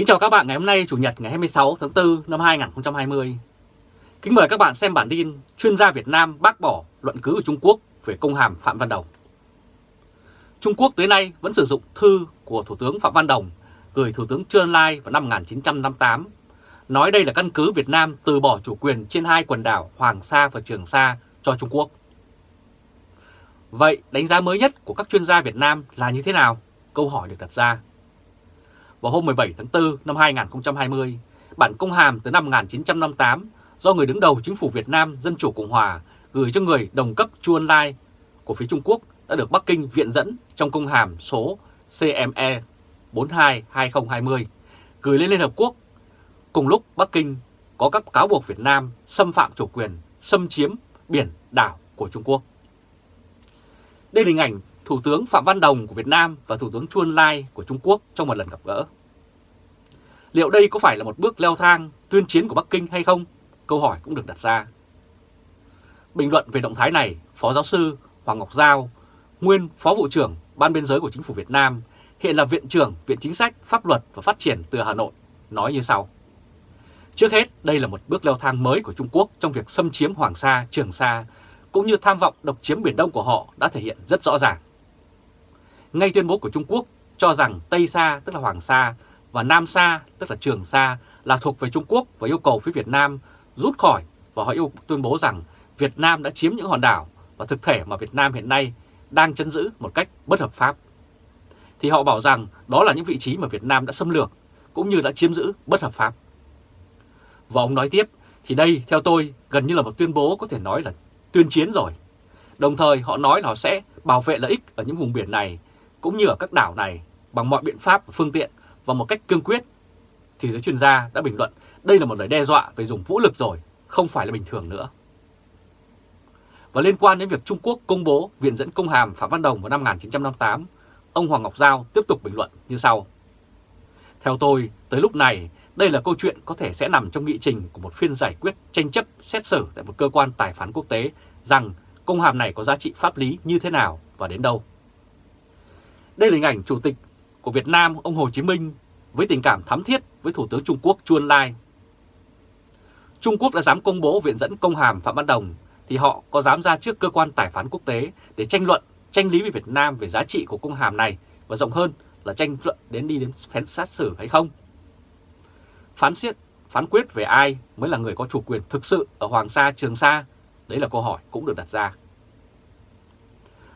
Kính chào các bạn ngày hôm nay Chủ nhật ngày 26 tháng 4 năm 2020. Kính mời các bạn xem bản tin chuyên gia Việt Nam bác bỏ luận cứ của Trung Quốc về công hàm Phạm Văn Đồng. Trung Quốc tới nay vẫn sử dụng thư của Thủ tướng Phạm Văn Đồng gửi Thủ tướng Trương Lai vào năm 1958, nói đây là căn cứ Việt Nam từ bỏ chủ quyền trên hai quần đảo Hoàng Sa và Trường Sa cho Trung Quốc. Vậy đánh giá mới nhất của các chuyên gia Việt Nam là như thế nào? Câu hỏi được đặt ra vào hôm 17 tháng 4 năm 2020, bản công hàm từ năm 1958 do người đứng đầu chính phủ Việt Nam Dân Chủ Cộng Hòa gửi cho người đồng cấp Chu Ân Lai của phía Trung Quốc đã được Bắc Kinh viện dẫn trong công hàm số CME 42-2020 gửi lên Liên Hợp Quốc. Cùng lúc Bắc Kinh có các cáo buộc Việt Nam xâm phạm chủ quyền, xâm chiếm biển đảo của Trung Quốc. Đây là hình ảnh Thủ tướng Phạm Văn Đồng của Việt Nam và Thủ tướng Chuân Lai của Trung Quốc trong một lần gặp gỡ. Liệu đây có phải là một bước leo thang tuyên chiến của Bắc Kinh hay không? Câu hỏi cũng được đặt ra. Bình luận về động thái này, Phó Giáo sư Hoàng Ngọc Giao, nguyên Phó Vụ trưởng Ban Biên giới của Chính phủ Việt Nam, hiện là Viện trưởng Viện Chính sách, Pháp luật và Phát triển từ Hà Nội, nói như sau. Trước hết, đây là một bước leo thang mới của Trung Quốc trong việc xâm chiếm Hoàng Sa, Trường Sa, cũng như tham vọng độc chiếm Biển Đông của họ đã thể hiện rất rõ ràng. Ngay tuyên bố của Trung Quốc cho rằng Tây Sa tức là Hoàng Sa và Nam Sa tức là Trường Sa là thuộc về Trung Quốc và yêu cầu phía Việt Nam rút khỏi và họ yêu tuyên bố rằng Việt Nam đã chiếm những hòn đảo và thực thể mà Việt Nam hiện nay đang chấn giữ một cách bất hợp pháp. Thì họ bảo rằng đó là những vị trí mà Việt Nam đã xâm lược cũng như đã chiếm giữ bất hợp pháp. Và ông nói tiếp, thì đây theo tôi gần như là một tuyên bố có thể nói là tuyên chiến rồi. Đồng thời họ nói là họ sẽ bảo vệ lợi ích ở những vùng biển này cũng như ở các đảo này bằng mọi biện pháp và phương tiện và một cách cương quyết, thì giới chuyên gia đã bình luận đây là một lời đe dọa về dùng vũ lực rồi, không phải là bình thường nữa. Và liên quan đến việc Trung Quốc công bố viện dẫn công hàm Phạm Văn Đồng vào năm 1958, ông Hoàng Ngọc Giao tiếp tục bình luận như sau. Theo tôi, tới lúc này, đây là câu chuyện có thể sẽ nằm trong nghị trình của một phiên giải quyết tranh chấp xét xử tại một cơ quan tài phán quốc tế rằng công hàm này có giá trị pháp lý như thế nào và đến đâu. Đây là hình ảnh Chủ tịch của Việt Nam ông Hồ Chí Minh với tình cảm thắm thiết với Thủ tướng Trung Quốc Chu Ân Lai. Trung Quốc đã dám công bố viện dẫn công hàm Phạm Văn Đồng thì họ có dám ra trước cơ quan tài phán quốc tế để tranh luận, tranh lý với Việt Nam về giá trị của công hàm này và rộng hơn là tranh luận đến đi đến phán xét xử hay không? Phán xét, phán quyết về ai mới là người có chủ quyền thực sự ở Hoàng Sa, Trường Sa? Đấy là câu hỏi cũng được đặt ra.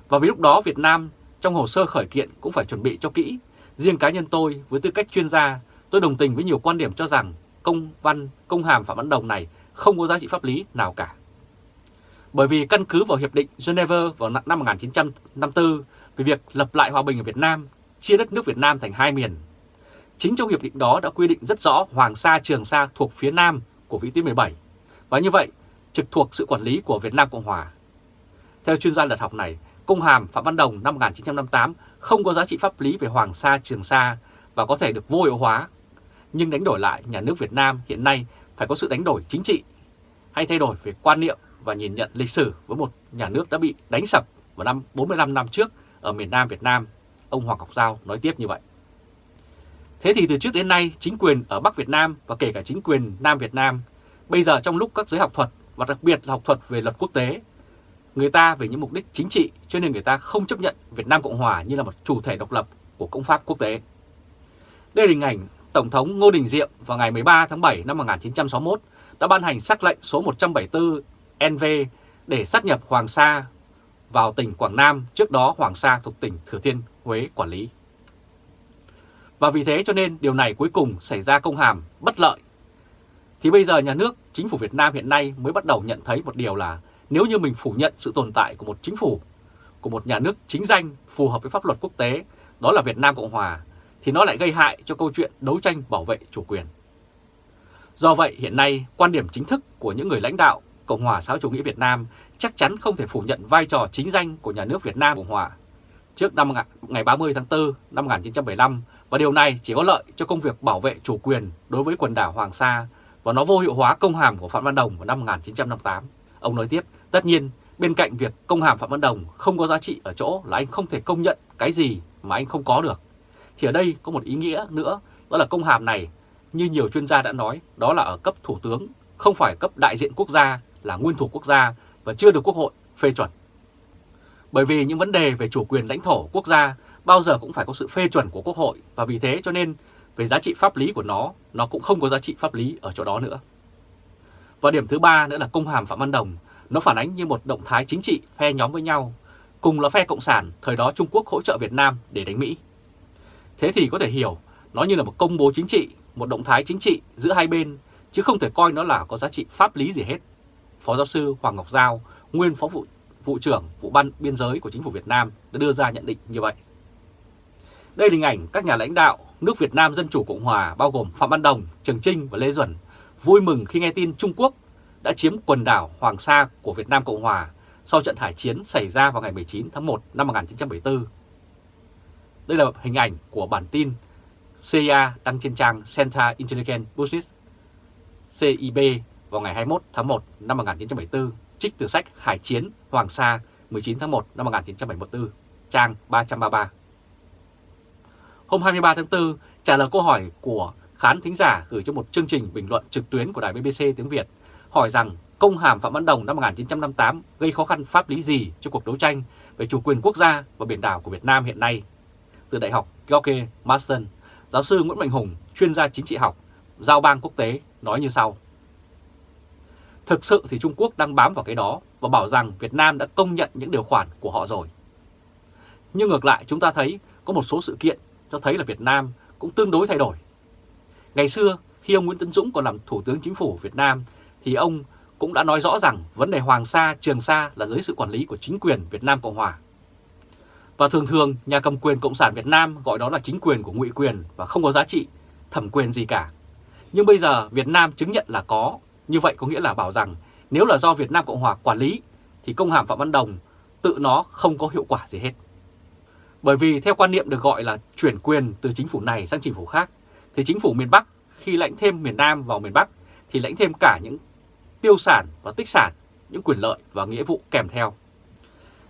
Và vì lúc đó Việt Nam trong hồ sơ khởi kiện cũng phải chuẩn bị cho kỹ. Riêng cá nhân tôi với tư cách chuyên gia, tôi đồng tình với nhiều quan điểm cho rằng công văn, công hàm Phạm Văn Đồng này không có giá trị pháp lý nào cả. Bởi vì căn cứ vào Hiệp định Geneva vào năm 1954 về việc lập lại hòa bình ở Việt Nam, chia đất nước Việt Nam thành hai miền. Chính trong hiệp định đó đã quy định rất rõ Hoàng Sa Trường Sa thuộc phía Nam của vĩ tuyến 17, và như vậy trực thuộc sự quản lý của Việt Nam Cộng Hòa. Theo chuyên gia luật học này, Công hàm Phạm Văn Đồng năm 1958 không có giá trị pháp lý về Hoàng Sa Trường Sa và có thể được vô hiệu hóa. Nhưng đánh đổi lại nhà nước Việt Nam hiện nay phải có sự đánh đổi chính trị hay thay đổi về quan niệm và nhìn nhận lịch sử với một nhà nước đã bị đánh sập vào năm 45 năm trước ở miền Nam Việt Nam. Ông Hoàng Ngọc Giao nói tiếp như vậy. Thế thì từ trước đến nay, chính quyền ở Bắc Việt Nam và kể cả chính quyền Nam Việt Nam, bây giờ trong lúc các giới học thuật và đặc biệt là học thuật về luật quốc tế người ta vì những mục đích chính trị cho nên người ta không chấp nhận Việt Nam Cộng Hòa như là một chủ thể độc lập của công pháp quốc tế. Đây là hình ảnh Tổng thống Ngô Đình Diệm vào ngày 13 tháng 7 năm 1961 đã ban hành sắc lệnh số 174 NV để sát nhập Hoàng Sa vào tỉnh Quảng Nam, trước đó Hoàng Sa thuộc tỉnh Thừa Thiên Huế quản lý. Và vì thế cho nên điều này cuối cùng xảy ra công hàm bất lợi. Thì bây giờ nhà nước, chính phủ Việt Nam hiện nay mới bắt đầu nhận thấy một điều là nếu như mình phủ nhận sự tồn tại của một chính phủ, của một nhà nước chính danh phù hợp với pháp luật quốc tế, đó là Việt Nam Cộng Hòa, thì nó lại gây hại cho câu chuyện đấu tranh bảo vệ chủ quyền. Do vậy hiện nay quan điểm chính thức của những người lãnh đạo Cộng hòa xã hội chủ nghĩa Việt Nam chắc chắn không thể phủ nhận vai trò chính danh của nhà nước Việt Nam Cộng hòa trước năm ngày 30 tháng 4 năm 1975 và điều này chỉ có lợi cho công việc bảo vệ chủ quyền đối với quần đảo Hoàng Sa và nó vô hiệu hóa công hàm của Phạm Văn Đồng vào năm 1958. Ông nói tiếp, tất nhiên bên cạnh việc công hàm Phạm Văn Đồng không có giá trị ở chỗ là anh không thể công nhận cái gì mà anh không có được. Thì ở đây có một ý nghĩa nữa đó là công hàm này, như nhiều chuyên gia đã nói, đó là ở cấp thủ tướng, không phải cấp đại diện quốc gia là nguyên thủ quốc gia và chưa được Quốc hội phê chuẩn. Bởi vì những vấn đề về chủ quyền lãnh thổ quốc gia bao giờ cũng phải có sự phê chuẩn của Quốc hội và vì thế cho nên về giá trị pháp lý của nó, nó cũng không có giá trị pháp lý ở chỗ đó nữa. Và điểm thứ ba nữa là công hàm Phạm Văn Đồng, nó phản ánh như một động thái chính trị phe nhóm với nhau, cùng là phe Cộng sản, thời đó Trung Quốc hỗ trợ Việt Nam để đánh Mỹ. Thế thì có thể hiểu, nó như là một công bố chính trị, một động thái chính trị giữa hai bên, chứ không thể coi nó là có giá trị pháp lý gì hết. Phó giáo sư Hoàng Ngọc Giao, nguyên phó vụ, vụ trưởng vụ ban biên giới của chính phủ Việt Nam đã đưa ra nhận định như vậy. Đây là hình ảnh các nhà lãnh đạo nước Việt Nam Dân Chủ Cộng Hòa bao gồm Phạm Văn Đồng, Trường Trinh và Lê Duẩn vui mừng khi nghe tin Trung Quốc đã chiếm quần đảo Hoàng Sa của Việt Nam Cộng Hòa sau trận hải chiến xảy ra vào ngày 19 tháng 1 năm 1974. Đây là hình ảnh của bản tin CIA đăng trên trang Center Intelligence Business CIB vào ngày 21 tháng 1 năm 1974, trích từ sách Hải chiến Hoàng Sa 19 tháng 1 năm 1974, trang 333. Hôm 23 tháng 4, trả lời câu hỏi của khán thính giả gửi cho một chương trình bình luận trực tuyến của đài BBC tiếng Việt, hỏi rằng công hàm Phạm Văn Đồng năm 1958 gây khó khăn pháp lý gì cho cuộc đấu tranh về chủ quyền quốc gia và biển đảo của Việt Nam hiện nay. Từ Đại học George Marston, giáo sư Nguyễn Mạnh Hùng, chuyên gia chính trị học, giao bang quốc tế nói như sau. Thực sự thì Trung Quốc đang bám vào cái đó và bảo rằng Việt Nam đã công nhận những điều khoản của họ rồi. Nhưng ngược lại chúng ta thấy có một số sự kiện cho thấy là Việt Nam cũng tương đối thay đổi. Ngày xưa khi ông Nguyễn Tấn Dũng còn làm Thủ tướng Chính phủ Việt Nam thì ông cũng đã nói rõ rằng vấn đề Hoàng Sa, Trường Sa là dưới sự quản lý của chính quyền Việt Nam Cộng Hòa. Và thường thường nhà cầm quyền Cộng sản Việt Nam gọi đó là chính quyền của ngụy quyền và không có giá trị, thẩm quyền gì cả. Nhưng bây giờ Việt Nam chứng nhận là có, như vậy có nghĩa là bảo rằng nếu là do Việt Nam Cộng Hòa quản lý thì công hàm Phạm Văn Đồng tự nó không có hiệu quả gì hết. Bởi vì theo quan niệm được gọi là chuyển quyền từ chính phủ này sang chính phủ khác, thì chính phủ miền Bắc khi lãnh thêm miền Nam vào miền Bắc thì lãnh thêm cả những tiêu sản và tích sản, những quyền lợi và nghĩa vụ kèm theo.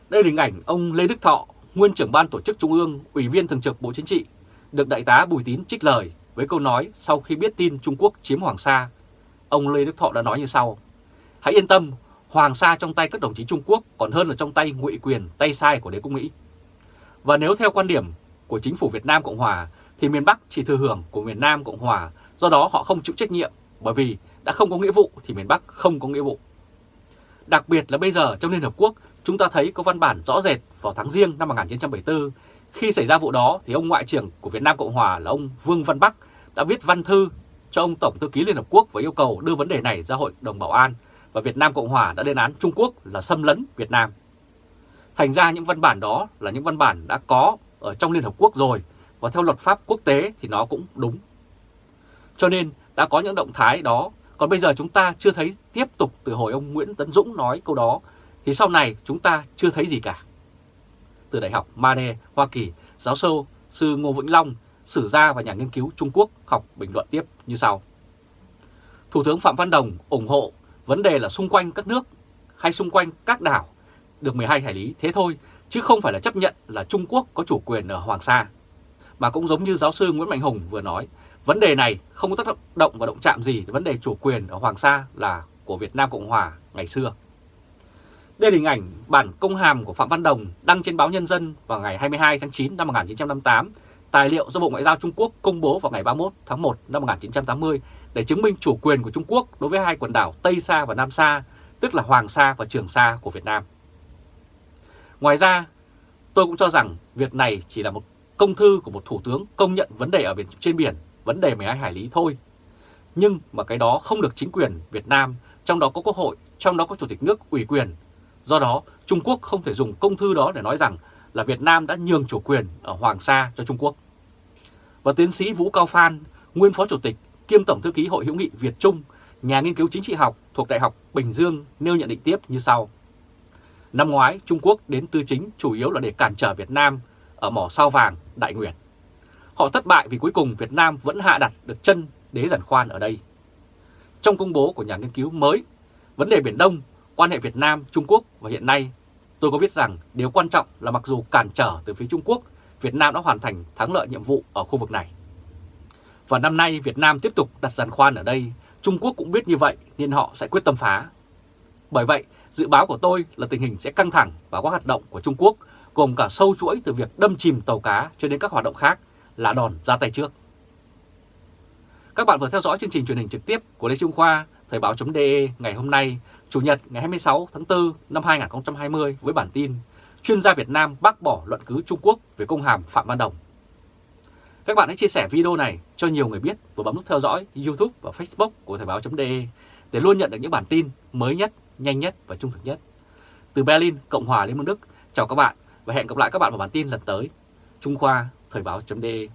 Đây là hình ảnh ông Lê Đức Thọ, nguyên trưởng ban tổ chức Trung ương, Ủy viên Thường trực Bộ Chính trị, được Đại tá Bùi Tín trích lời với câu nói sau khi biết tin Trung Quốc chiếm Hoàng Sa. Ông Lê Đức Thọ đã nói như sau, Hãy yên tâm, Hoàng Sa trong tay các đồng chí Trung Quốc còn hơn là trong tay ngụy quyền, tay sai của đế quốc Mỹ. Và nếu theo quan điểm của chính phủ Việt Nam Cộng Hòa thì miền Bắc chỉ thừa hưởng của miền Nam Cộng Hòa, do đó họ không chịu trách nhiệm bởi vì đã không có nghĩa vụ thì miền Bắc không có nghĩa vụ. Đặc biệt là bây giờ trong Liên Hợp Quốc chúng ta thấy có văn bản rõ rệt vào tháng riêng năm 1974 khi xảy ra vụ đó thì ông Ngoại trưởng của Việt Nam Cộng Hòa là ông Vương Văn Bắc đã viết văn thư cho ông Tổng thư ký Liên Hợp Quốc và yêu cầu đưa vấn đề này ra Hội đồng Bảo an và Việt Nam Cộng Hòa đã lên án Trung Quốc là xâm lấn Việt Nam. Thành ra những văn bản đó là những văn bản đã có ở trong Liên Hợp Quốc rồi và theo luật pháp quốc tế thì nó cũng đúng. Cho nên đã có những động thái đó, còn bây giờ chúng ta chưa thấy tiếp tục từ hồi ông Nguyễn Tấn Dũng nói câu đó, thì sau này chúng ta chưa thấy gì cả. Từ Đại học Mane, Hoa Kỳ, giáo sư sư Ngô Vĩnh Long, sử gia và nhà nghiên cứu Trung Quốc học bình luận tiếp như sau. Thủ tướng Phạm Văn Đồng ủng hộ vấn đề là xung quanh các nước hay xung quanh các đảo được 12 hải lý thế thôi, chứ không phải là chấp nhận là Trung Quốc có chủ quyền ở Hoàng Sa. Mà cũng giống như giáo sư Nguyễn Mạnh Hùng vừa nói, vấn đề này không có tác động và động chạm gì vấn đề chủ quyền ở Hoàng Sa là của Việt Nam Cộng Hòa ngày xưa. Đây là hình ảnh bản công hàm của Phạm Văn Đồng đăng trên báo Nhân dân vào ngày 22 tháng 9 năm 1958, tài liệu do Bộ Ngoại giao Trung Quốc công bố vào ngày 31 tháng 1 năm 1980 để chứng minh chủ quyền của Trung Quốc đối với hai quần đảo Tây Sa và Nam Sa, tức là Hoàng Sa và Trường Sa của Việt Nam. Ngoài ra, tôi cũng cho rằng việc này chỉ là một công thư của một thủ tướng công nhận vấn đề ở biển trên biển, vấn đề 12 hải lý thôi. Nhưng mà cái đó không được chính quyền Việt Nam, trong đó có Quốc hội, trong đó có Chủ tịch nước ủy quyền. Do đó, Trung Quốc không thể dùng công thư đó để nói rằng là Việt Nam đã nhường chủ quyền ở Hoàng Sa cho Trung Quốc. Và tiến sĩ Vũ Cao Phan, nguyên Phó Chủ tịch kiêm Tổng Thư ký Hội hữu nghị Việt Trung, nhà nghiên cứu chính trị học thuộc Đại học Bình Dương nêu nhận định tiếp như sau. Năm ngoái, Trung Quốc đến tư chính chủ yếu là để cản trở Việt Nam ở mỏ sao vàng Đại Nguyệt. Họ thất bại vì cuối cùng Việt Nam vẫn hạ đặt được chân đế giản khoan ở đây. Trong công bố của nhà nghiên cứu mới, vấn đề Biển Đông, quan hệ Việt Nam-Trung Quốc và hiện nay, tôi có viết rằng điều quan trọng là mặc dù cản trở từ phía Trung Quốc, Việt Nam đã hoàn thành thắng lợi nhiệm vụ ở khu vực này. Và năm nay Việt Nam tiếp tục đặt giàn khoan ở đây, Trung Quốc cũng biết như vậy nên họ sẽ quyết tâm phá. Bởi vậy, dự báo của tôi là tình hình sẽ căng thẳng và các hoạt động của Trung Quốc gồm cả sâu chuỗi từ việc đâm chìm tàu cá cho đến các hoạt động khác là đòn ra tay trước. Các bạn vừa theo dõi chương trình truyền hình trực tiếp của Lê Trung Khoa, Thời báo.de ngày hôm nay, Chủ nhật ngày 26 tháng 4 năm 2020 với bản tin Chuyên gia Việt Nam bác bỏ luận cứ Trung Quốc về công hàm Phạm Văn Đồng. Các bạn hãy chia sẻ video này cho nhiều người biết và bấm nút theo dõi YouTube và Facebook của Thời báo.de để luôn nhận được những bản tin mới nhất, nhanh nhất và trung thực nhất. Từ Berlin, Cộng hòa Liên bang Đức, chào các bạn và hẹn gặp lại các bạn vào bản tin lần tới. Trung Khoa, Thời báo.de